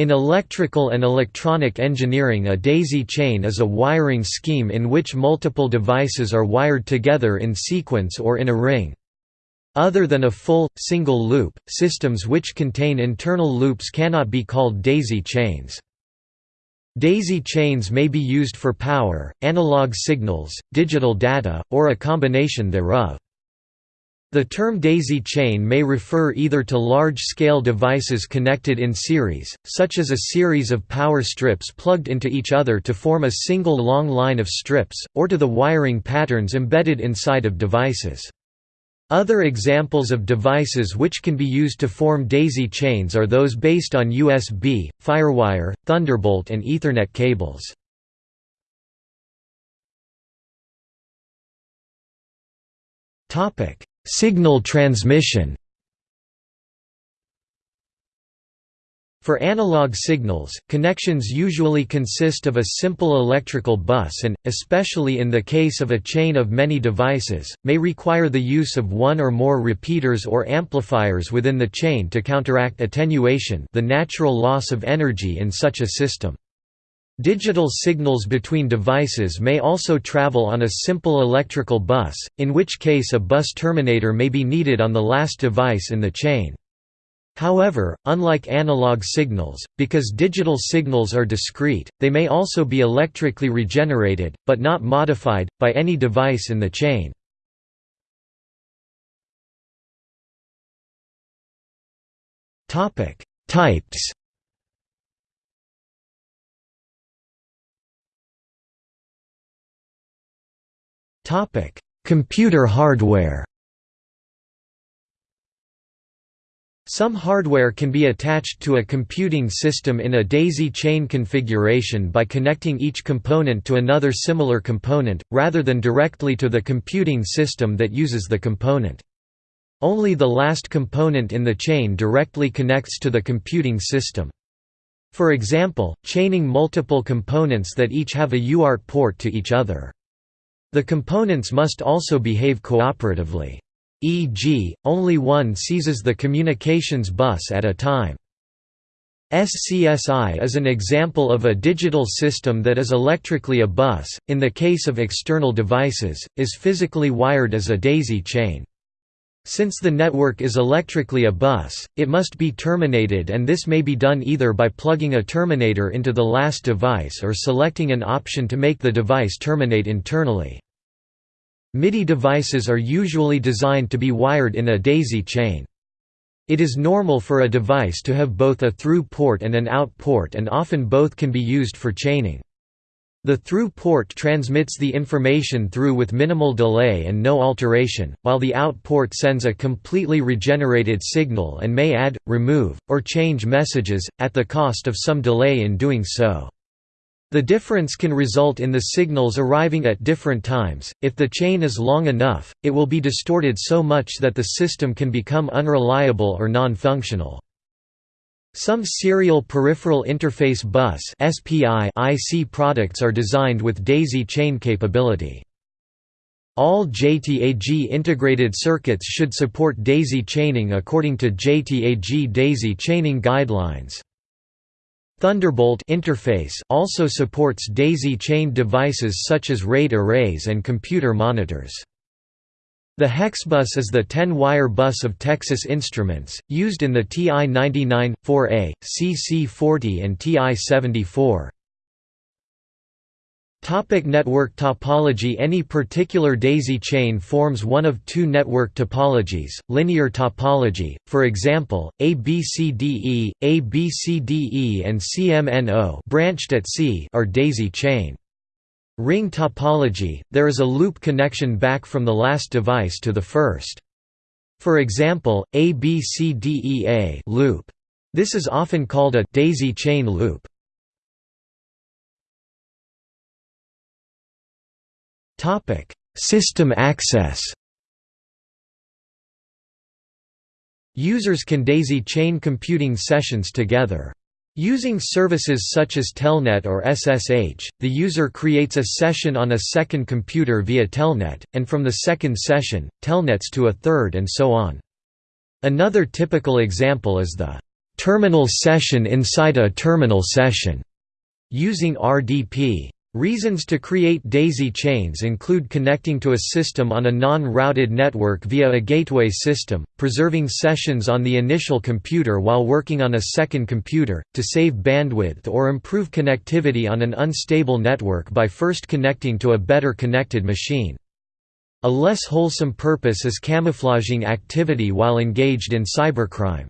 In electrical and electronic engineering a daisy chain is a wiring scheme in which multiple devices are wired together in sequence or in a ring. Other than a full, single loop, systems which contain internal loops cannot be called daisy chains. Daisy chains may be used for power, analog signals, digital data, or a combination thereof. The term daisy chain may refer either to large-scale devices connected in series, such as a series of power strips plugged into each other to form a single long line of strips, or to the wiring patterns embedded inside of devices. Other examples of devices which can be used to form daisy chains are those based on USB, Firewire, Thunderbolt and Ethernet cables. Topic: Signal transmission For analog signals, connections usually consist of a simple electrical bus and, especially in the case of a chain of many devices, may require the use of one or more repeaters or amplifiers within the chain to counteract attenuation the natural loss of energy in such a system. Digital signals between devices may also travel on a simple electrical bus, in which case a bus terminator may be needed on the last device in the chain. However, unlike analog signals, because digital signals are discrete, they may also be electrically regenerated, but not modified, by any device in the chain. Types Computer hardware Some hardware can be attached to a computing system in a daisy chain configuration by connecting each component to another similar component, rather than directly to the computing system that uses the component. Only the last component in the chain directly connects to the computing system. For example, chaining multiple components that each have a UART port to each other. The components must also behave cooperatively. E.g., only one seizes the communications bus at a time. SCSI is an example of a digital system that is electrically a bus, in the case of external devices, is physically wired as a daisy chain. Since the network is electrically a bus, it must be terminated and this may be done either by plugging a terminator into the last device or selecting an option to make the device terminate internally. MIDI devices are usually designed to be wired in a daisy chain. It is normal for a device to have both a through port and an out port and often both can be used for chaining. The through port transmits the information through with minimal delay and no alteration, while the out port sends a completely regenerated signal and may add, remove, or change messages, at the cost of some delay in doing so. The difference can result in the signals arriving at different times. If the chain is long enough, it will be distorted so much that the system can become unreliable or non-functional. Some serial peripheral interface bus IC products are designed with daisy chain capability. All JTAG integrated circuits should support daisy chaining according to JTAG daisy chaining guidelines. Thunderbolt interface also supports daisy-chained devices such as RAID arrays and computer monitors. The Hexbus is the 10-wire bus of Texas Instruments, used in the TI-99, 4A, CC-40 and TI-74. Topic network topology Any particular daisy chain forms one of two network topologies, linear topology, for example, ABCDE, ABCDE and CMNO branched at C are daisy chain. Ring topology, there is a loop connection back from the last device to the first. For example, ABCDEA loop. This is often called a daisy chain loop. Topic: System access. Users can daisy chain computing sessions together. Using services such as Telnet or SSH, the user creates a session on a second computer via Telnet, and from the second session, Telnets to a third and so on. Another typical example is the terminal session inside a terminal session, using RDP. Reasons to create daisy chains include connecting to a system on a non-routed network via a gateway system, preserving sessions on the initial computer while working on a second computer, to save bandwidth or improve connectivity on an unstable network by first connecting to a better connected machine. A less wholesome purpose is camouflaging activity while engaged in cybercrime.